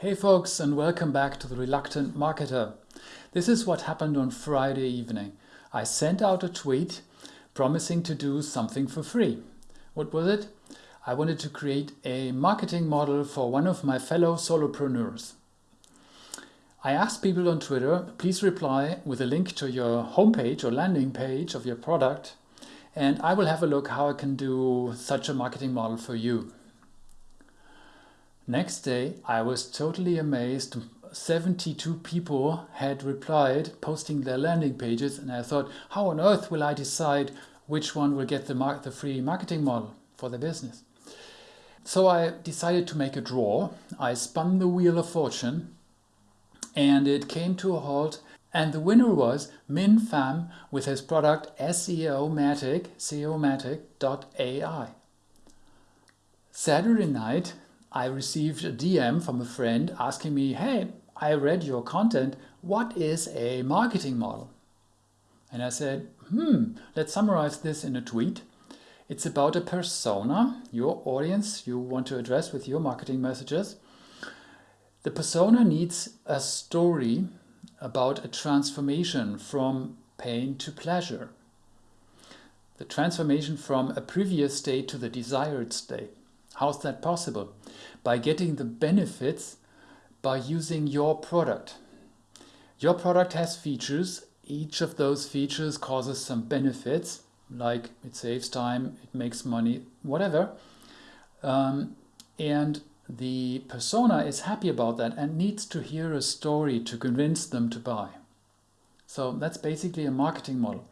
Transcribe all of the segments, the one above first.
Hey folks and welcome back to The Reluctant Marketer. This is what happened on Friday evening. I sent out a tweet promising to do something for free. What was it? I wanted to create a marketing model for one of my fellow solopreneurs. I asked people on Twitter, please reply with a link to your homepage or landing page of your product and I will have a look how I can do such a marketing model for you. Next day, I was totally amazed. 72 people had replied, posting their landing pages, and I thought, how on earth will I decide which one will get the, the free marketing model for the business? So I decided to make a draw. I spun the wheel of fortune and it came to a halt and the winner was Min Pham with his product SEOmatic, SEOmatic.ai. Saturday night, I received a DM from a friend asking me, hey, I read your content, what is a marketing model? And I said, hmm, let's summarize this in a tweet. It's about a persona, your audience you want to address with your marketing messages. The persona needs a story about a transformation from pain to pleasure. The transformation from a previous state to the desired state. How's that possible? By getting the benefits by using your product. Your product has features. Each of those features causes some benefits, like it saves time, it makes money, whatever. Um, and the persona is happy about that and needs to hear a story to convince them to buy. So that's basically a marketing model.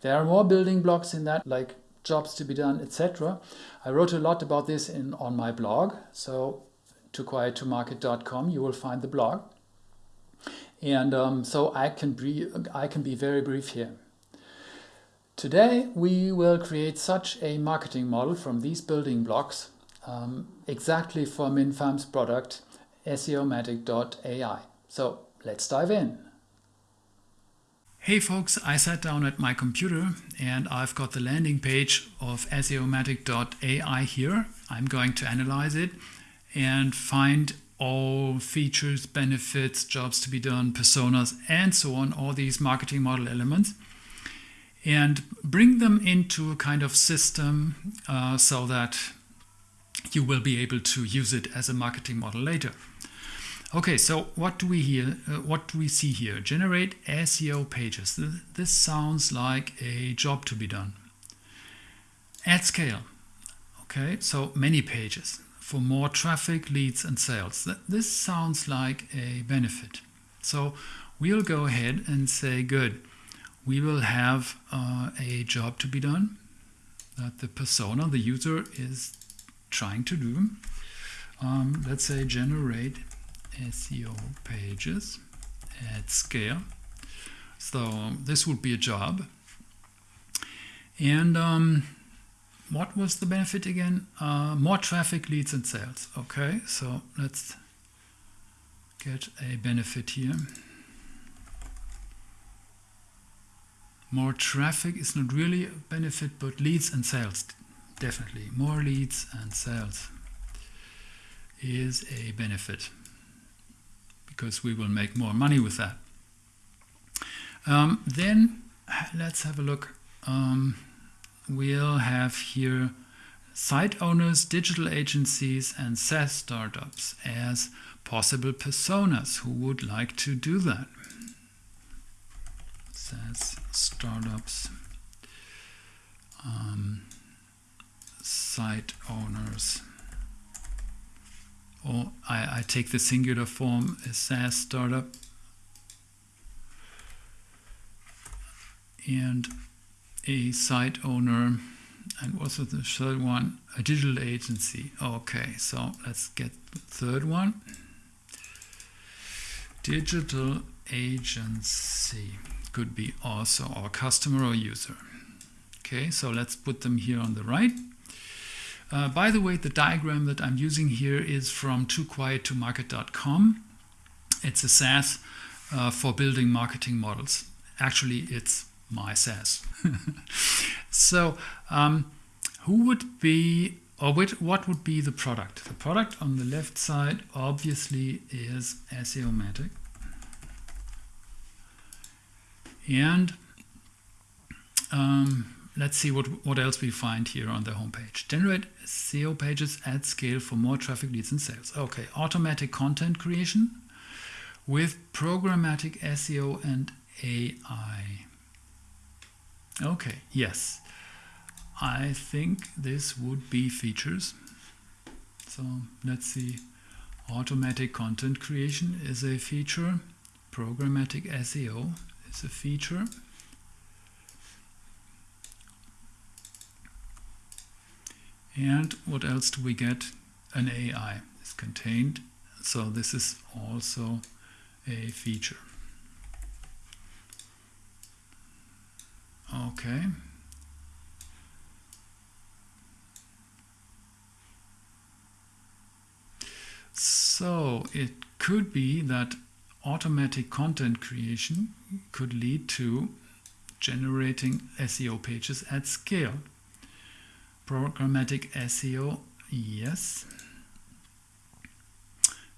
There are more building blocks in that, like jobs to be done, etc. I wrote a lot about this in on my blog, so tooquiettomarket.com you will find the blog. And um, so I can, be, I can be very brief here. Today we will create such a marketing model from these building blocks um, exactly for Min Pham's product SEOmatic.ai. So let's dive in. Hey folks, I sat down at my computer and I've got the landing page of SEOmatic.ai here. I'm going to analyze it and find all features, benefits, jobs to be done, personas, and so on, all these marketing model elements, and bring them into a kind of system uh, so that you will be able to use it as a marketing model later. Okay, so what do we here? Uh, what do we see here? Generate SEO pages. This sounds like a job to be done. At scale. Okay, so many pages for more traffic, leads, and sales. This sounds like a benefit. So we'll go ahead and say, good. We will have uh, a job to be done that the persona, the user, is trying to do. Um, let's say generate SEO pages at scale. So this would be a job. And um, what was the benefit again? Uh, more traffic, leads and sales. Okay, so let's get a benefit here. More traffic is not really a benefit, but leads and sales definitely more leads and sales is a benefit because we will make more money with that. Um, then let's have a look. Um, we'll have here site owners, digital agencies and SaaS startups as possible personas who would like to do that. SaaS startups. Um, site owners. Or I, I take the singular form, a SaaS startup. And a site owner and also the third one? A digital agency. Okay so let's get the third one. Digital agency. Could be also our customer or user. Okay so let's put them here on the right uh, by the way, the diagram that I'm using here is from tooquiettomarket.com. It's a SaaS uh, for building marketing models. Actually, it's my SaaS. so, um, who would be or which, what would be the product? The product on the left side obviously is SEOmatic. And um, let's see what, what else we find here on the homepage. Generate SEO pages at scale for more traffic leads and sales. Okay, automatic content creation with programmatic SEO and AI. Okay, yes. I think this would be features. So let's see. Automatic content creation is a feature. Programmatic SEO is a feature. And what else do we get? An AI is contained. So this is also a feature. Okay. So it could be that automatic content creation could lead to generating SEO pages at scale. Programmatic SEO, yes.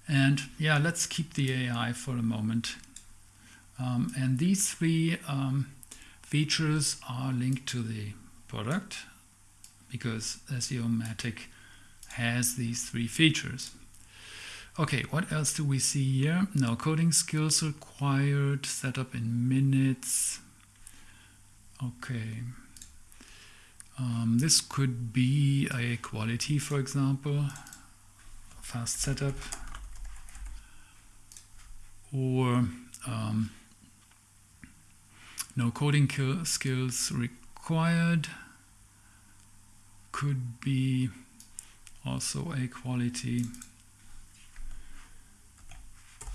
And yeah, let's keep the AI for a moment. Um, and these three um, features are linked to the product because SEOmatic has these three features. Okay, what else do we see here? No coding skills required, setup in minutes. Okay. Um, this could be a quality, for example, fast setup, or um, no coding skills required. Could be also a quality.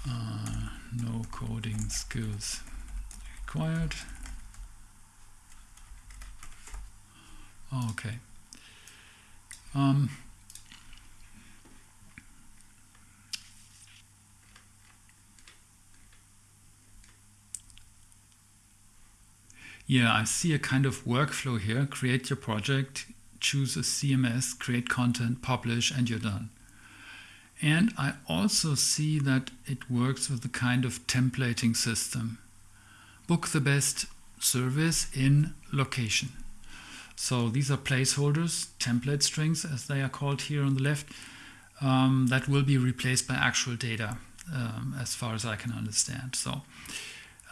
Uh, no coding skills required. Okay. Um, yeah, I see a kind of workflow here. Create your project, choose a CMS, create content, publish, and you're done. And I also see that it works with a kind of templating system. Book the best service in location. So these are placeholders, template strings as they are called here on the left, um, that will be replaced by actual data um, as far as I can understand. So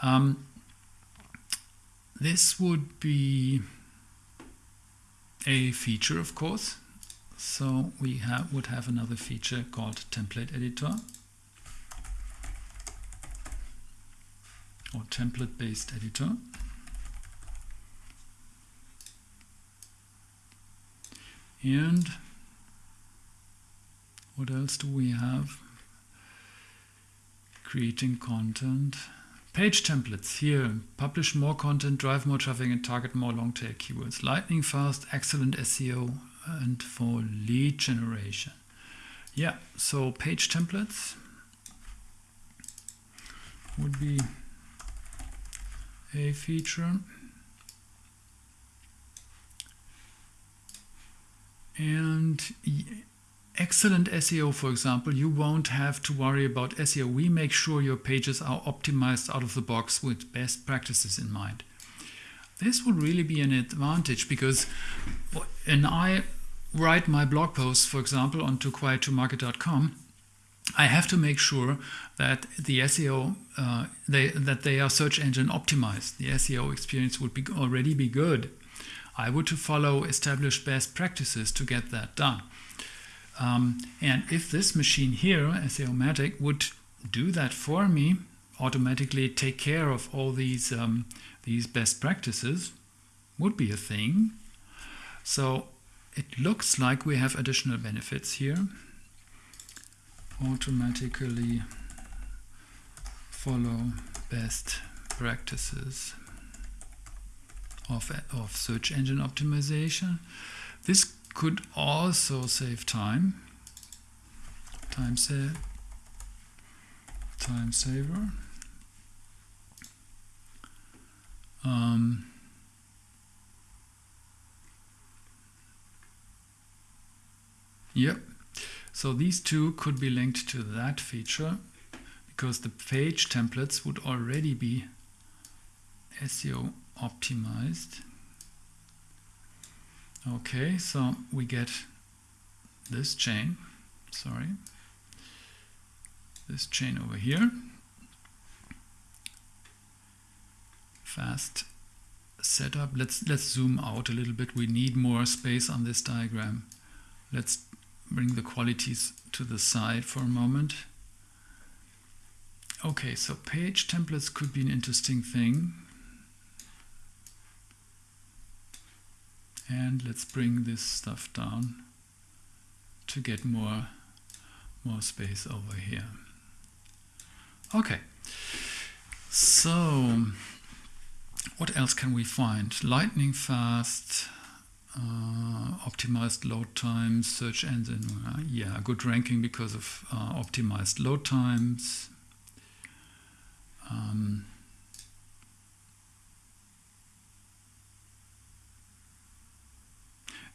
um, this would be a feature, of course, so we have, would have another feature called template editor or template based editor. And what else do we have? Creating content. Page templates here. Publish more content, drive more traffic and target more long tail keywords. Lightning fast, excellent SEO and for lead generation. Yeah, so page templates would be a feature. And excellent SEO, for example, you won't have to worry about SEO. We make sure your pages are optimized out of the box with best practices in mind. This would really be an advantage because when I write my blog posts, for example, onto tooquiettomarket.com, I have to make sure that the SEO uh, they, that they are search engine optimized. The SEO experience would be already be good. I would to follow established best practices to get that done. Um, and if this machine here, SEOmatic, would do that for me, automatically take care of all these um, these best practices, would be a thing. So it looks like we have additional benefits here. Automatically follow best practices of, of search engine optimization. This could also save time. Time save. Time saver. Um, Yep. So these two could be linked to that feature because the page templates would already be SEO optimized. Okay, so we get this chain, sorry, this chain over here. Fast setup. Let's let's zoom out a little bit. We need more space on this diagram. Let's bring the qualities to the side for a moment. Okay, so page templates could be an interesting thing. And let's bring this stuff down to get more, more space over here. Okay, so what else can we find? Lightning fast, uh, optimized load times, search engine, uh, yeah, good ranking because of uh, optimized load times. Um,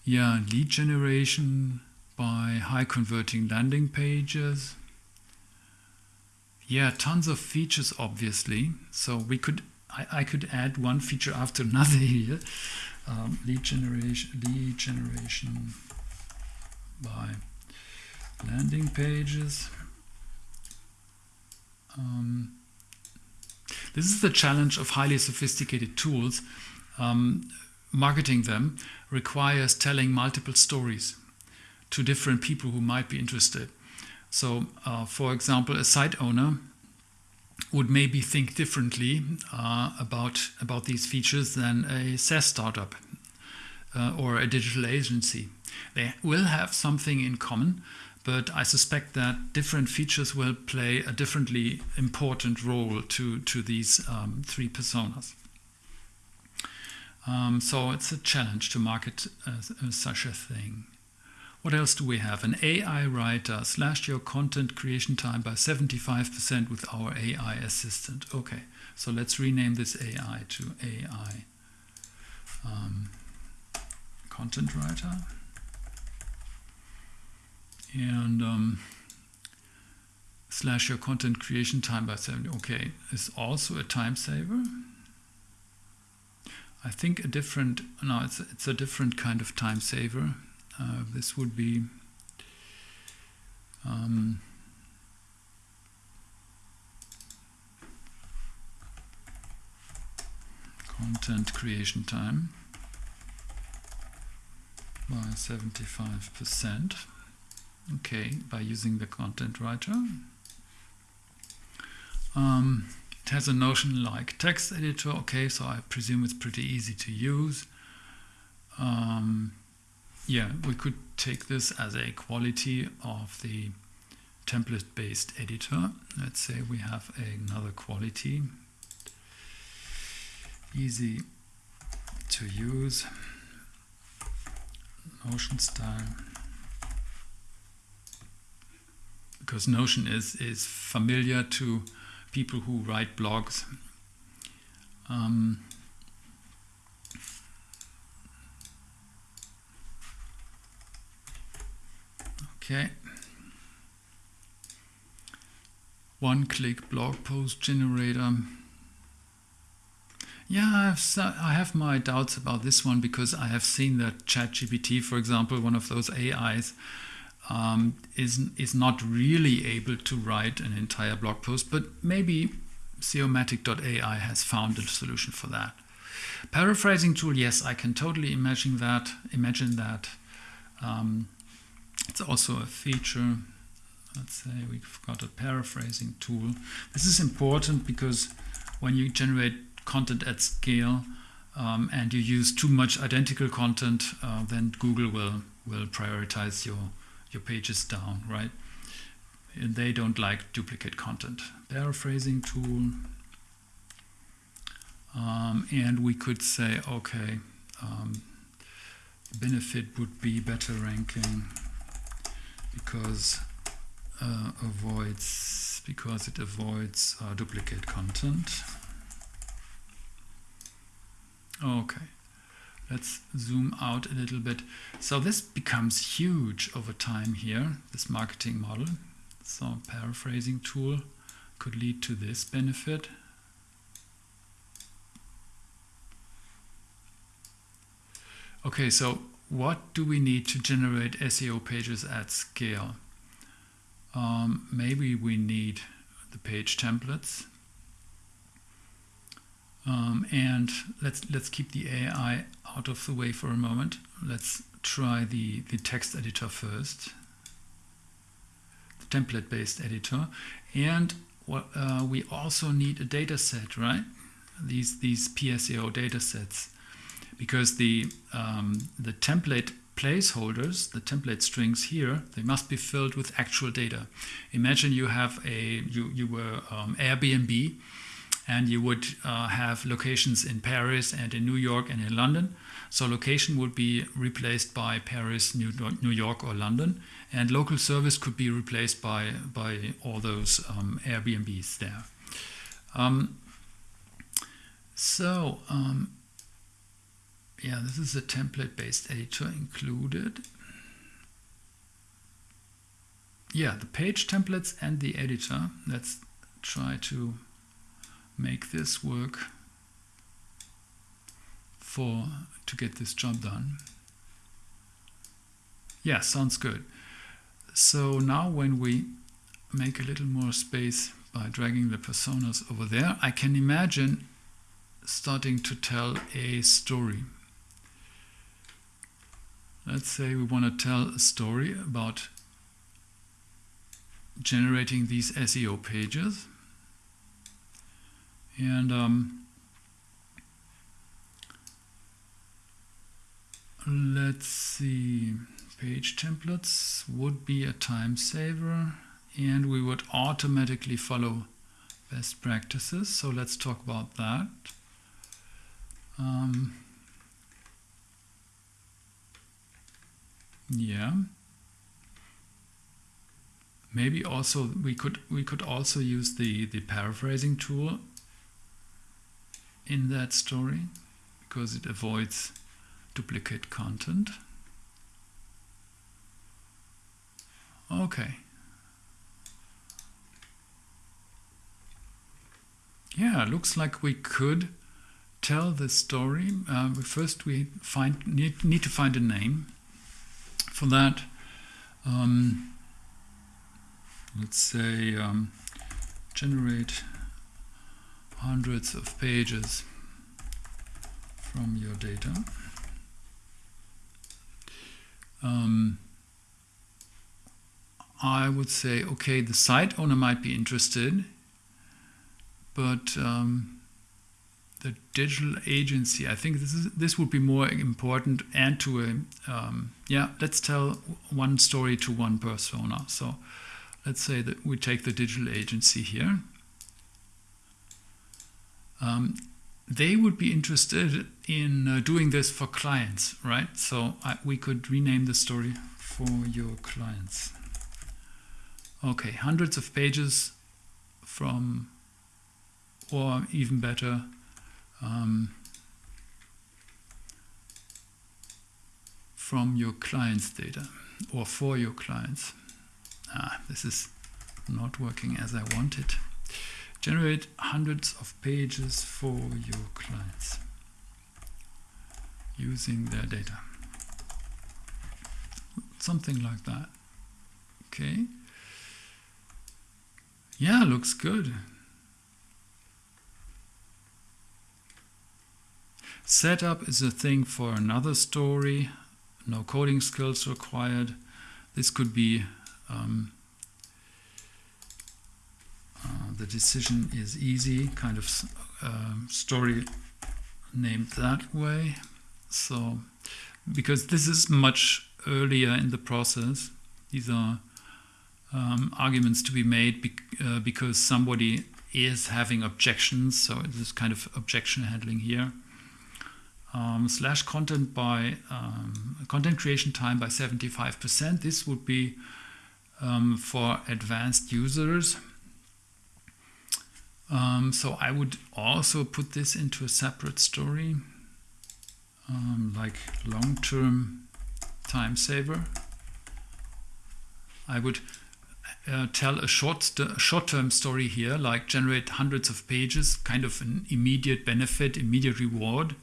yeah, lead generation by high converting landing pages. Yeah, tons of features obviously. So we could I, I could add one feature after another here. Um, lead generation lead generation by landing pages. Um, this is the challenge of highly sophisticated tools. Um, marketing them requires telling multiple stories to different people who might be interested. So, uh, for example, a site owner would maybe think differently uh, about, about these features than a SaaS startup uh, or a digital agency. They will have something in common, but I suspect that different features will play a differently important role to, to these um, three personas. Um, so it's a challenge to market uh, such a thing. What else do we have? An AI writer slashed your content creation time by 75% with our AI assistant. Okay, so let's rename this AI to AI um, content writer. And um, slash your content creation time by 70. Okay, is also a time saver. I think a different, no, it's, it's a different kind of time saver. Uh, this would be um, content creation time by 75%. Okay, by using the content writer. Um, has a notion like text editor. Okay, so I presume it's pretty easy to use. Um, yeah, we could take this as a quality of the template-based editor. Let's say we have another quality. Easy to use. Notion style. Because Notion is, is familiar to people who write blogs. Um, Okay. One-click blog post generator. Yeah, I have, I have my doubts about this one because I have seen that ChatGPT, for example, one of those AIs, um, is, is not really able to write an entire blog post, but maybe SEOmatic.ai has found a solution for that. Paraphrasing tool, yes, I can totally imagine that. Imagine that. Um, it's also a feature. Let's say we've got a paraphrasing tool. This is important because when you generate content at scale um, and you use too much identical content, uh, then Google will will prioritize your your pages down, right? And they don't like duplicate content. Paraphrasing tool. Um, and we could say, okay, um, benefit would be better ranking because uh, avoids because it avoids uh, duplicate content. Okay, let's zoom out a little bit. So this becomes huge over time here, this marketing model. So paraphrasing tool could lead to this benefit. Okay, so what do we need to generate SEO pages at scale? Um, maybe we need the page templates. Um, and let's let's keep the AI out of the way for a moment. Let's try the, the text editor first, the template-based editor. And what, uh, we also need a data set, right? These, these PSEO data sets because the, um, the template placeholders, the template strings here, they must be filled with actual data. Imagine you have a, you, you were um, Airbnb and you would uh, have locations in Paris and in New York and in London. So location would be replaced by Paris, New, York or London and local service could be replaced by, by all those um, Airbnbs there. Um, so um, yeah, this is a template-based editor included. Yeah, the page templates and the editor. Let's try to make this work for to get this job done. Yeah, sounds good. So now when we make a little more space by dragging the personas over there, I can imagine starting to tell a story. Let's say we want to tell a story about generating these SEO pages. And um, let's see, page templates would be a time saver and we would automatically follow best practices. So let's talk about that. Um, Yeah. Maybe also we could we could also use the the paraphrasing tool in that story because it avoids duplicate content. Okay. Yeah, looks like we could tell the story. Uh, first, we find need, need to find a name for that. Um, let's say um, generate hundreds of pages from your data. Um, I would say, okay, the site owner might be interested, but um, the digital agency. I think this is this would be more important and to a um, yeah. Let's tell one story to one persona. So let's say that we take the digital agency here. Um, they would be interested in uh, doing this for clients, right? So I, we could rename the story for your clients. Okay, hundreds of pages from, or even better, um, from your client's data or for your clients. Ah, this is not working as I wanted. Generate hundreds of pages for your clients using their data. Something like that. Okay. Yeah, looks good. Setup is a thing for another story. No coding skills required. This could be um, uh, the decision is easy, kind of uh, story named that way. So, because this is much earlier in the process, these are um, arguments to be made uh, because somebody is having objections. So, this kind of objection handling here um, slash content by um, content creation time by 75%. This would be um, for advanced users. Um, so I would also put this into a separate story. um, like long-term time saver. I would uh, tell a short short-term story here, like generate hundreds of pages, kind of an immediate benefit, immediate reward.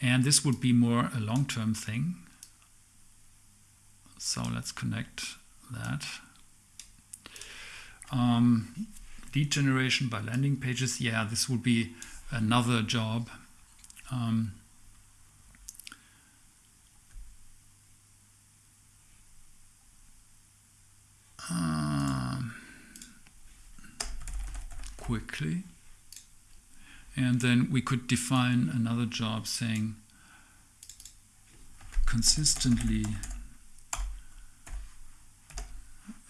And this would be more a long-term thing. So let's connect that. Um, lead generation by landing pages. Yeah, this would be another job. Um, uh, quickly. And then we could define another job saying consistently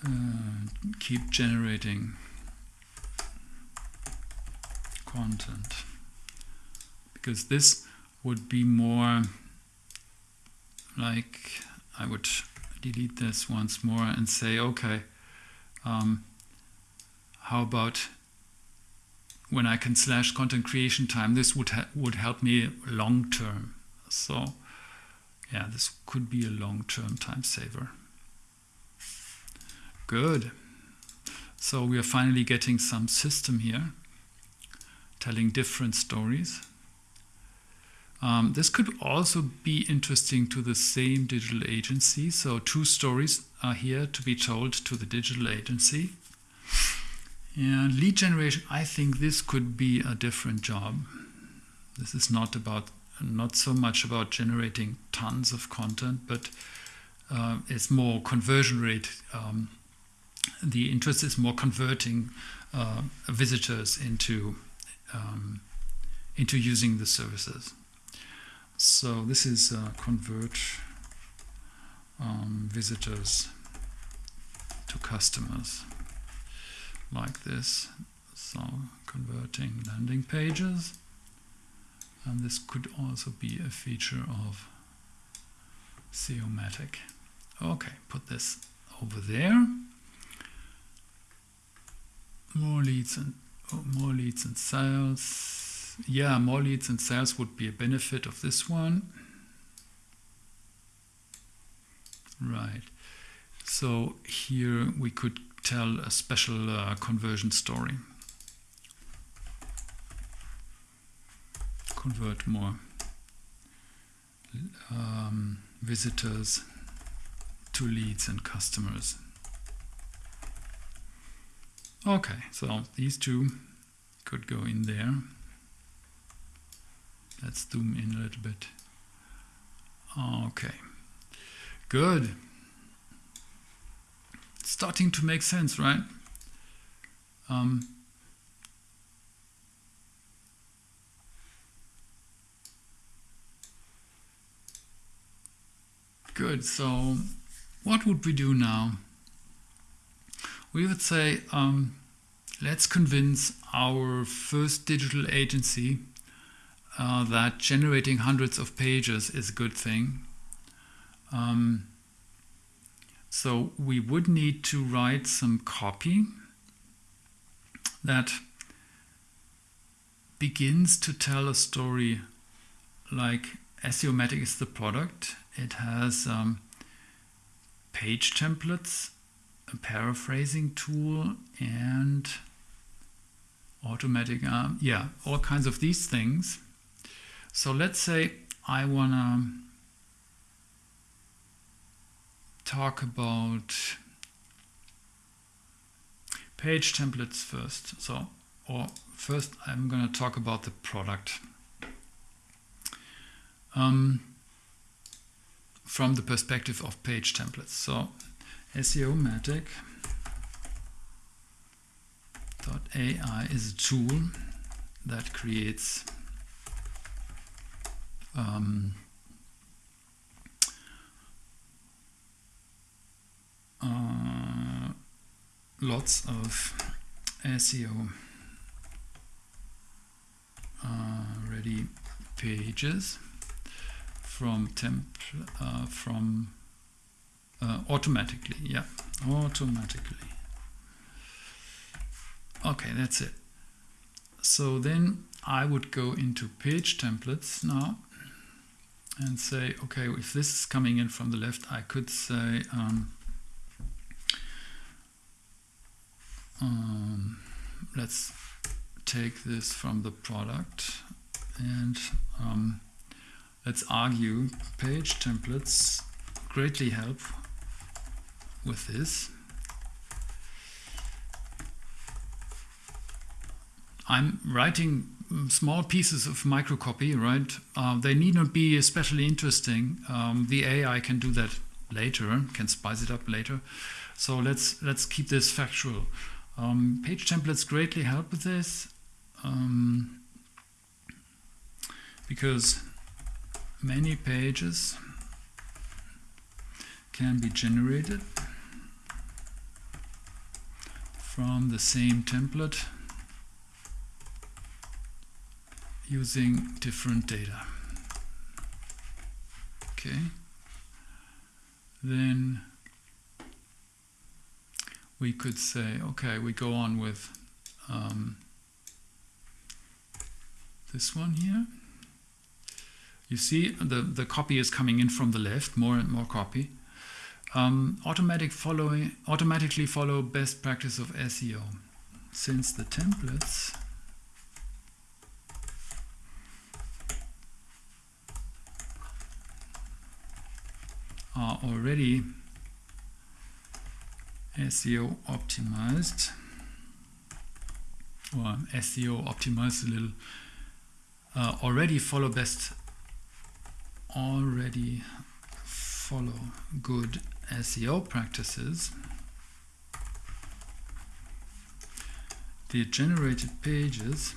uh, keep generating content because this would be more like I would delete this once more and say okay um, how about when I can slash content creation time, this would would help me long term. So yeah, this could be a long term time saver. Good. So we are finally getting some system here, telling different stories. Um, this could also be interesting to the same digital agency. So two stories are here to be told to the digital agency. And lead generation, I think this could be a different job. This is not about not so much about generating tons of content, but uh, it's more conversion rate. Um, the interest is more converting uh, visitors into um, into using the services. So this is uh, convert um, visitors to customers like this. So converting landing pages. And this could also be a feature of SEOmatic. Okay, put this over there. More leads and oh, more leads and sales. Yeah, more leads and sales would be a benefit of this one. Right. So here we could tell a special uh, conversion story. Convert more um, visitors to leads and customers. Okay, so these two could go in there. Let's zoom in a little bit. Okay, good starting to make sense, right? Um, good, so what would we do now? We would say, um, let's convince our first digital agency uh, that generating hundreds of pages is a good thing. Um, so we would need to write some copy that begins to tell a story like SEOmatic is the product. It has um, page templates, a paraphrasing tool, and automatic, um, yeah, all kinds of these things. So let's say I want to talk about page templates first. So, or first I'm going to talk about the product. Um, from the perspective of page templates. So SEOmatic AI is a tool that creates um, uh, lots of SEO uh, ready pages from temp uh, from uh, automatically yeah. Automatically. Okay that's it. So then I would go into page templates now and say, okay, if this is coming in from the left, I could say, um, um, let's take this from the product and um, let's argue. Page templates greatly help with this. I'm writing small pieces of microcopy, right? Uh, they need not be especially interesting. Um, the AI can do that later, can spice it up later. So let's let's keep this factual. Um, page templates greatly help with this um, because many pages can be generated from the same template using different data. Okay. Then we could say, okay, we go on with um, this one here. You see the, the copy is coming in from the left, more and more copy. Um, automatic following, automatically follow best practice of SEO. Since the templates. Are already SEO optimized. Or SEO optimized a little. Uh, already follow best. Already follow good SEO practices the generated pages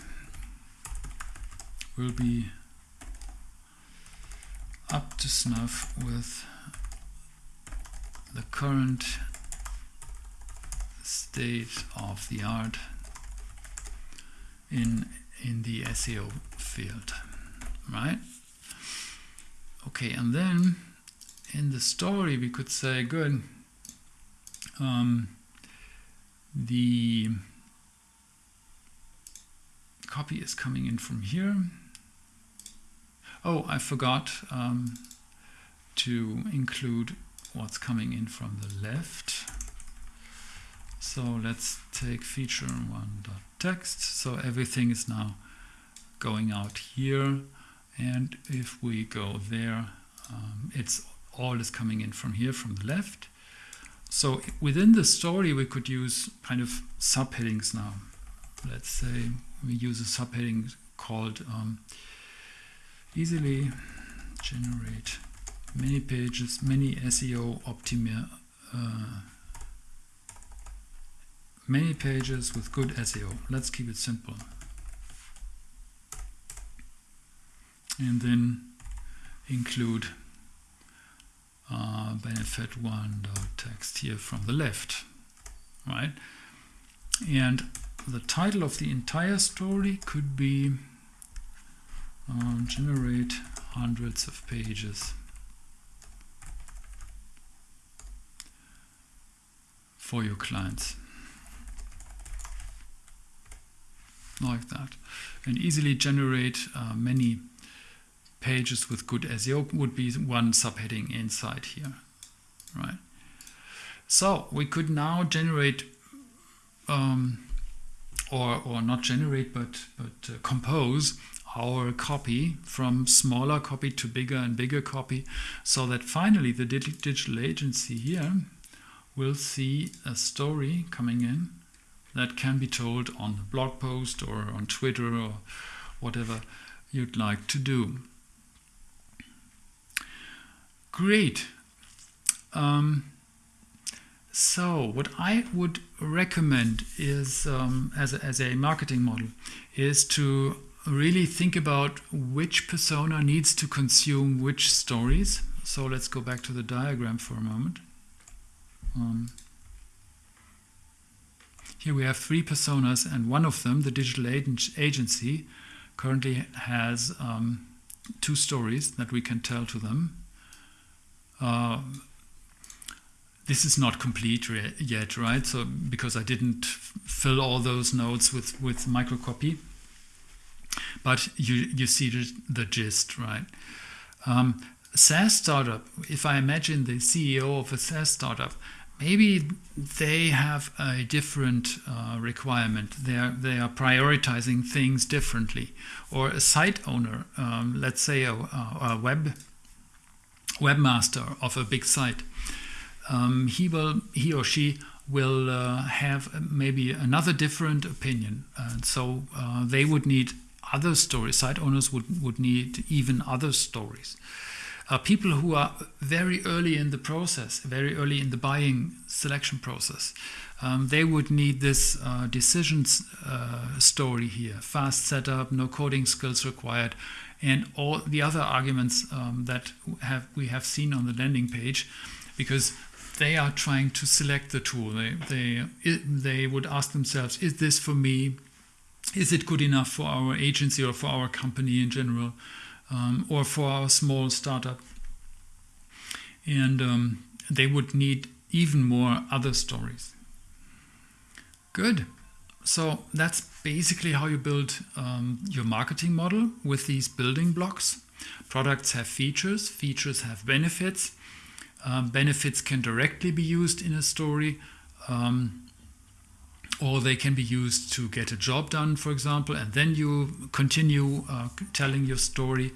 will be up to snuff with the current state of the art in in the SEO field right? Okay and then in the story we could say good um, the copy is coming in from here oh I forgot um, to include what's coming in from the left. So let's take feature one dot text. So everything is now going out here. And if we go there, um, it's all is coming in from here, from the left. So within the story, we could use kind of subheadings now. Let's say we use a subheading called um, easily generate many pages, many SEO optimi uh, many pages with good SEO. Let's keep it simple. And then include uh, benefit one text here from the left, right? And the title of the entire story could be uh, generate hundreds of pages for your clients. Like that. And easily generate uh, many pages with good SEO would be one subheading inside here. Right. So we could now generate um, or, or not generate but, but uh, compose our copy from smaller copy to bigger and bigger copy so that finally the digital agency here will see a story coming in that can be told on blog post or on Twitter or whatever you'd like to do. Great. Um, so what I would recommend is, um, as, a, as a marketing model, is to really think about which persona needs to consume which stories. So let's go back to the diagram for a moment. Um, here we have three personas and one of them, the digital agency, currently has um, two stories that we can tell to them. Uh, this is not complete yet, right? So because I didn't fill all those nodes with, with microcopy. But you, you see the, the gist, right? Um, SaaS startup, if I imagine the CEO of a SaaS startup, maybe they have a different uh, requirement. They are, they are prioritizing things differently. Or a site owner, um, let's say a, a, web webmaster of a big site, um, he will he or she will uh, have maybe another different opinion. And so uh, they would need other stories. Site owners would, would need even other stories are people who are very early in the process, very early in the buying selection process. Um, they would need this uh, decisions uh, story here, fast setup, no coding skills required, and all the other arguments um, that have we have seen on the landing page, because they are trying to select the tool. They they they would ask themselves, is this for me? Is it good enough for our agency or for our company in general? um, or for our small startup. And um, they would need even more other stories. Good. So that's basically how you build um, your marketing model with these building blocks. Products have features, features have benefits. Um, benefits can directly be used in a story. Um, or they can be used to get a job done, for example, and then you continue uh, telling your story.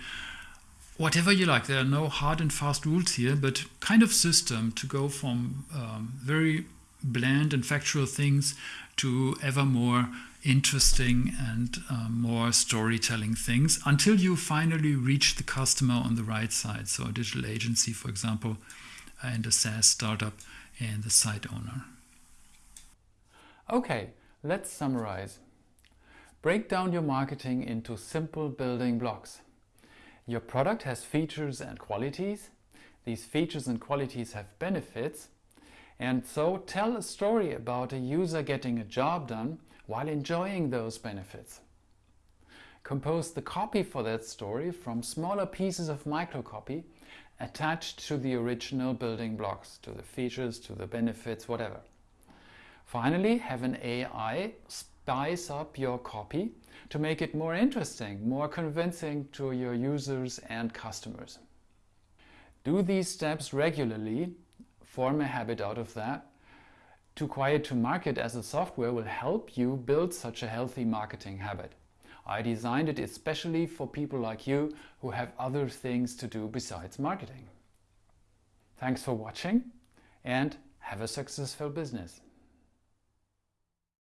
Whatever you like, there are no hard and fast rules here, but kind of system to go from um, very bland and factual things to ever more interesting and uh, more storytelling things until you finally reach the customer on the right side. So, a digital agency, for example, and a SaaS startup and the site owner. Okay, let's summarize. Break down your marketing into simple building blocks. Your product has features and qualities. These features and qualities have benefits. And so tell a story about a user getting a job done while enjoying those benefits. Compose the copy for that story from smaller pieces of microcopy attached to the original building blocks, to the features, to the benefits, whatever. Finally, have an AI spice up your copy to make it more interesting, more convincing to your users and customers. Do these steps regularly, form a habit out of that. Too Quiet to Market as a software will help you build such a healthy marketing habit. I designed it especially for people like you who have other things to do besides marketing. Thanks for watching and have a successful business.